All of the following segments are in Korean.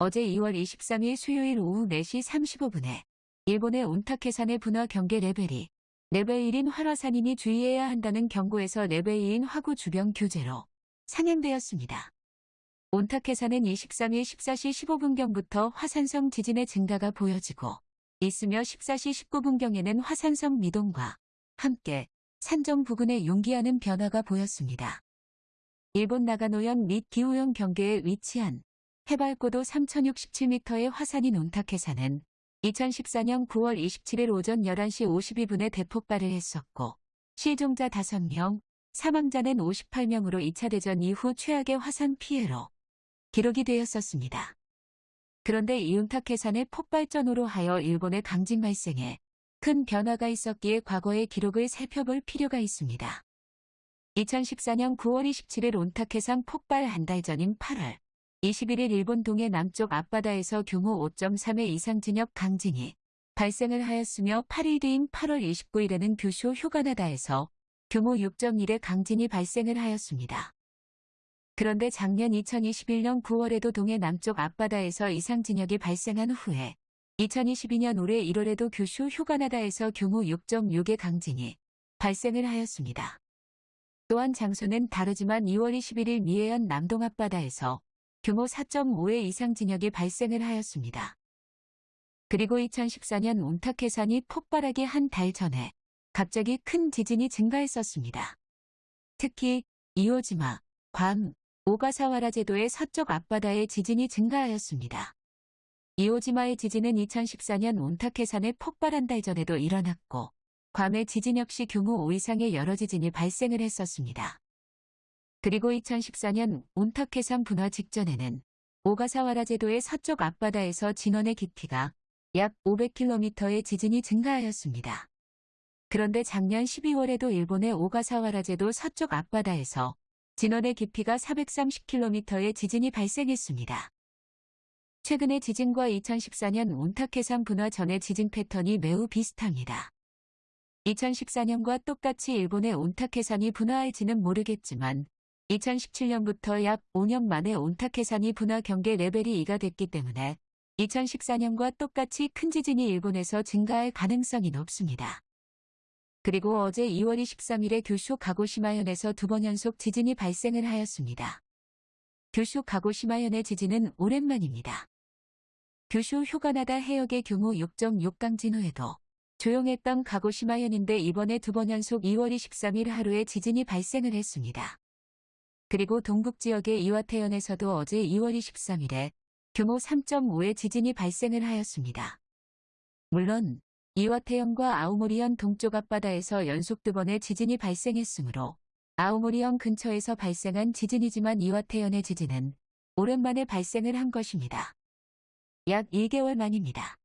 어제 2월 23일 수요일 오후 4시 35분에 일본의 온타케산의 분화 경계 레벨이 레벨 1인 활화산이니 주의해야 한다는 경고에서 레벨 2인 화구 주변 규제로 상향되었습니다. 온타케산은 23일 14시 15분경부터 화산성 지진의 증가가 보여지고 있으며 14시 19분경에는 화산성 미동과 함께 산정 부근에 용기하는 변화가 보였습니다. 일본 나가노현 및 기후현 경계에 위치한 해발 고도 3067m의 화산인 온타케산은 2014년 9월 27일 오전 11시 52분에 대폭발을 했었고 실종자 5명, 사망자는 58명으로 2차 대전 이후 최악의 화산 피해로 기록이 되었었습니다. 그런데 이 온타케산의 폭발전으로 하여 일본의 강진 발생에 큰 변화가 있었기에 과거의 기록을 살펴볼 필요가 있습니다. 2014년 9월 27일 온타케산 폭발 한 달 전인 8월 21일 일본 동해 남쪽 앞바다에서 규모 5.3의 이상 진역 강진이 발생을 하였으며 8일 뒤인 8월 29일에는 규슈 휴가나다에서 규모 6.1의 강진이 발생을 하였습니다. 그런데 작년 2021년 9월에도 동해 남쪽 앞바다에서 이상 진역이 발생한 후에 2022년 올해 1월에도 규슈 휴가나다에서 규모 6.6의 강진이 발생을 하였습니다. 또한 장소는 다르지만 2월 21일 미해현 남동 앞바다에서 규모 4.5의 이상 진역이 발생을 하였습니다. 그리고 2014년 온타케산이 폭발하기 한 달 전에 갑자기 큰 지진이 증가했었습니다. 특히 이오지마, 괌, 오가사와라 제도의 서쪽 앞바다에 지진이 증가하였습니다. 이오지마의 지진은 2014년 온타케산에 폭발 한 달 전에도 일어났고 괌의 지진 역시 규모 5 이상의 여러 지진이 발생을 했었습니다. 그리고 2014년 온타케산 분화 직전에는 오가사와라 제도의 서쪽 앞바다에서 진원의 깊이가 약 500km의 지진이 증가하였습니다. 그런데 작년 12월에도 일본의 오가사와라 제도 서쪽 앞바다에서 진원의 깊이가 430km의 지진이 발생했습니다. 최근의 지진과 2014년 온타케산 분화 전의 지진 패턴이 매우 비슷합니다. 2014년과 똑같이 일본의 온타케산이 분화할지는 모르겠지만 2017년부터 약 5년 만에 온타케산이 분화 경계 레벨이 2가 됐기 때문에 2014년과 똑같이 큰 지진이 일본에서 증가할 가능성이 높습니다. 그리고 어제 2월 23일에 규슈 가고시마현에서 두 번 연속 지진이 발생을 하였습니다. 규슈 가고시마현의 지진은 오랜만입니다. 규슈 휴가나다 해역의 규모 6.6 강진 후에도 조용했던 가고시마현인데 이번에 두 번 연속 2월 23일 하루에 지진이 발생을 했습니다. 그리고 동북 지역의 이와테현에서도 어제 2월 23일에 규모 3.5의 지진이 발생을 하였습니다. 물론 이와테현과 아우모리현 동쪽 앞바다에서 연속 두 번의 지진이 발생했으므로 아우모리현 근처에서 발생한 지진이지만 이와테현의 지진은 오랜만에 발생을 한 것입니다. 약 1개월 만입니다.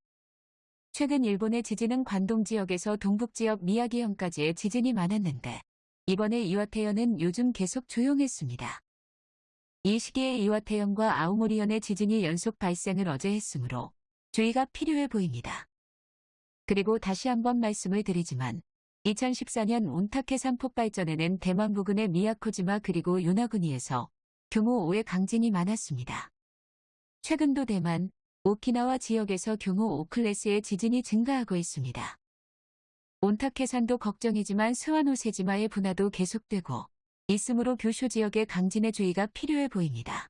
최근 일본의 지진은 관동 지역에서 동북 지역 미야기현까지의 지진이 많았는데 이번에 이와테현은 요즘 계속 조용했습니다. 이 시기에 이와테현과 아우모리현의 지진이 연속 발생을 어제 했으므로 주의가 필요해 보입니다. 그리고 다시 한번 말씀을 드리지만 2014년 온타케산 폭발전에는 대만 부근의 미야코지마 그리고 요나구니에서 규모 5의 강진이 많았습니다. 최근도 대만, 오키나와 지역에서 규모 5클래스의 지진이 증가하고 있습니다. 온타케산도 걱정이지만 스와노세지마의 분화도 계속되고 있으므로 규슈 지역의 강진의 주의가 필요해 보입니다.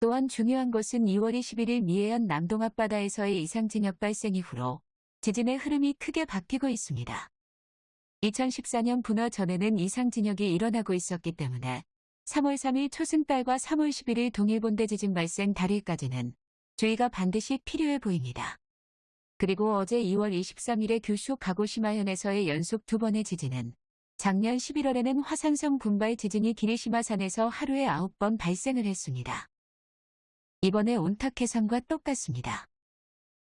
또한 중요한 것은 2월 21일 미해현 남동 앞바다에서의 이상 진역 발생 이후로 지진의 흐름이 크게 바뀌고 있습니다. 2014년 분화 전에는 이상 진역이 일어나고 있었기 때문에 3월 3일 초승달과 3월 11일 동일본대 지진 발생 달일까지는 주의가 반드시 필요해 보입니다. 그리고 어제 2월 23일에 규슈 가고시마현에서의 연속 두 번의 지진은 작년 11월에는 화산성 군발 지진이 기리시마산에서 하루에 9번 발생을 했습니다. 이번에 온타케산과 똑같습니다.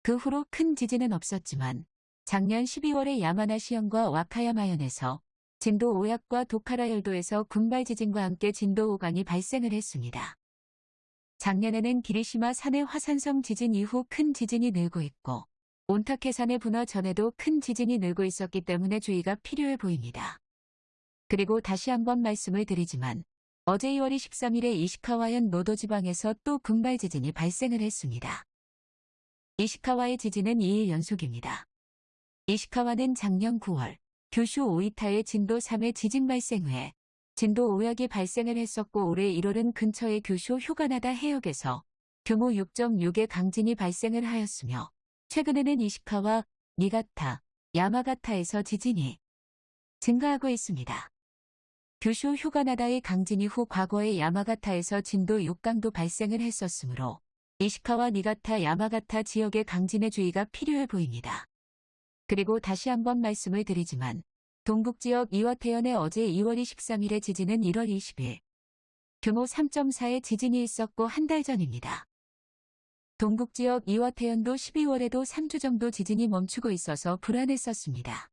그 후로 큰 지진은 없었지만 작년 12월에 야마나시현과 와카야마현에서 진도 5약과 도카라열도에서 군발 지진과 함께 진도 5강이 발생을 했습니다. 작년에는 기리시마 산의 화산성 지진 이후 큰 지진이 늘고 있고 온타케산의 분화 전에도 큰 지진이 늘고 있었기 때문에 주의가 필요해 보입니다. 그리고 다시 한번 말씀을 드리지만 어제 2월 23일에 이시카와현 노도 지방에서 또 군발 지진이 발생을 했습니다. 이시카와의 지진은 2일 연속입니다. 이시카와는 작년 9월 규슈 오이타의 진도 3의 지진 발생 후에 진도 5약이 발생을 했었고 올해 1월은 근처의 규슈 휴가나다 해역에서 규모 6.6의 강진이 발생을 하였으며 최근에는 이시카와 니가타, 야마가타에서 지진이 증가하고 있습니다. 규슈 휴가나다의 강진 이후 과거에 야마가타에서 진도 6강도 발생을 했었으므로 이시카와 니가타, 야마가타 지역의 강진의 주의가 필요해 보입니다. 그리고 다시 한번 말씀을 드리지만 동북지역 이와태현의 어제 2월 23일의 지진은 1월 20일 규모 3.4의 지진이 있었고 한 달 전입니다. 동북지역 이와태현도 12월에도 3주 정도 지진이 멈추고 있어서 불안했었습니다.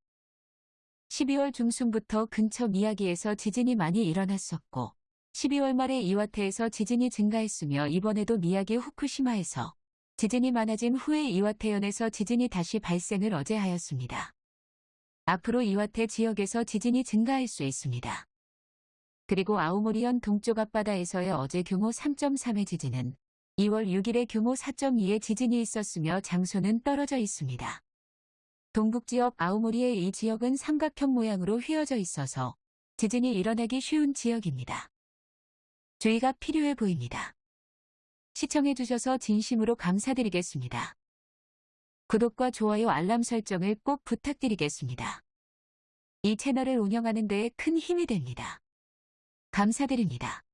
12월 중순부터 근처 미야기에서 지진이 많이 일어났었고 12월 말에 이와테에서 지진이 증가했으며 이번에도 미야기 후쿠시마에서 지진이 많아진 후에 이와테현에서 지진이 다시 발생을 어제 하였습니다. 앞으로 이와테 지역에서 지진이 증가할 수 있습니다. 그리고 아오모리현 동쪽 앞바다에서의 어제 규모 3.3의 지진은 2월 6일에 규모 4.2의 지진이 있었으며 장소는 떨어져 있습니다. 동북지역 아오모리의 이 지역은 삼각형 모양으로 휘어져 있어서 지진이 일어나기 쉬운 지역입니다. 주의가 필요해 보입니다. 시청해주셔서 진심으로 감사드리겠습니다. 구독과 좋아요 알람 설정을 꼭 부탁드리겠습니다. 이 채널을 운영하는 데에 큰 힘이 됩니다. 감사드립니다.